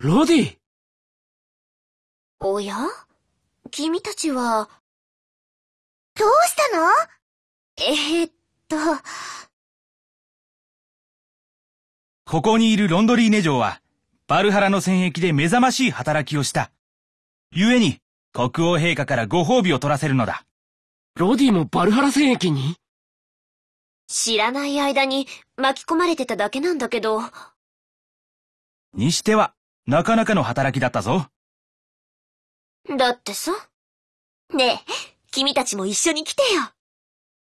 ロディおや？君たちは、どうしたの？えー、っと、ここにいるロンドリーネ嬢は、バルハラの戦役で目覚ましい働きをした。故に、国王陛下からご褒美を取らせるのだ。ロディもバルハラ戦役に？知らない間に巻き込まれてただけなんだけど。にしては、なかなかの働きだったぞ。だってさ。ねえ、君たちも一緒に来てよ。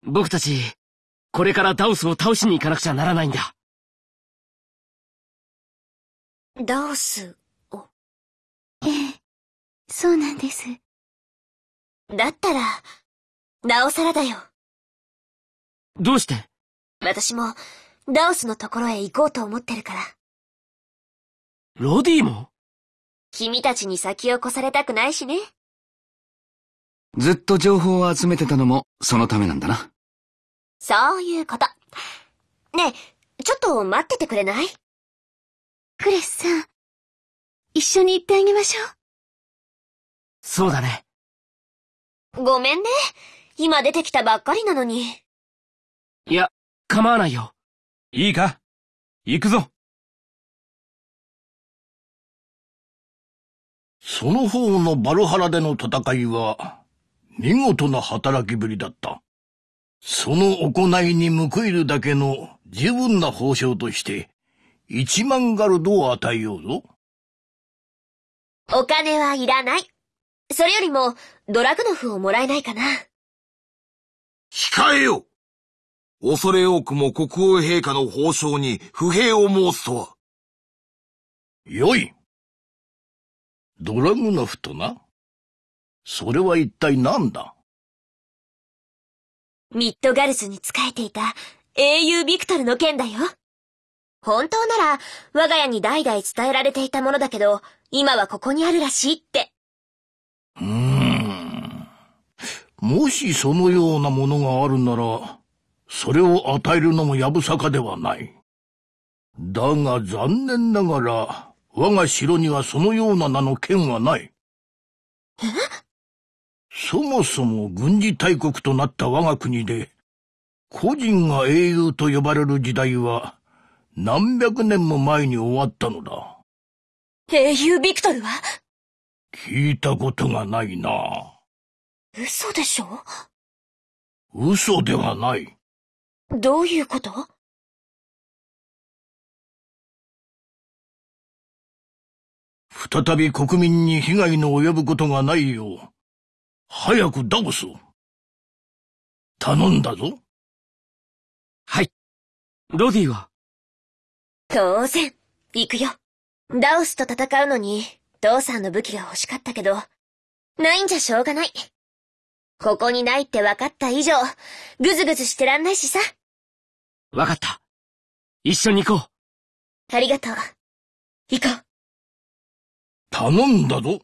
僕たち、これからダウスを倒しに行かなくちゃならないんだ。ダウスを？ええ、そうなんです。だったら、なおさらだよ。どうして？私も、ダウスのところへ行こうと思ってるから。ロディも？君たちに先を越されたくないしね。ずっと情報を集めてたのも、そのためなんだな。そういうこと。ねえ、ちょっと待っててくれない？クレスさん、一緒に行ってあげましょう。そうだね。ごめんね。今出てきたばっかりなのに。いや、構わないよ。いいか？行くぞ。その方のバルハラでの戦いは、見事な働きぶりだった。その行いに報いるだけの十分な報酬として、一万ガルドを与えようぞ。お金はいらない。それよりも、ドラグノフをもらえないかな。控えよ恐れ多くも国王陛下の報奨に不平を申すとは。よい。ドラグノフとな？それは一体何だ？ミッドガルズに仕えていた英雄ビクトルの剣だよ。本当なら我が家に代々伝えられていたものだけど、今はここにあるらしいって。うーん。もしそのようなものがあるなら、それを与えるのもやぶさかではない。だが残念ながら、我が城にはそのような名の剣はない。えそもそも軍事大国となった我が国で、個人が英雄と呼ばれる時代は、何百年も前に終わったのだ。英雄ビクトルは？聞いたことがないな。嘘でしょ？嘘ではない。どういうこと？再び国民に被害の及ぶことがないよう、早くダボスを。頼んだぞ。はい。ロディは？当然、行くよ。ダオスと戦うのに、父さんの武器が欲しかったけど、ないんじゃしょうがない。ここにないって分かった以上、ぐずぐずしてらんないしさ。分かった。一緒に行こう。ありがとう。行こう。頼んだぞ。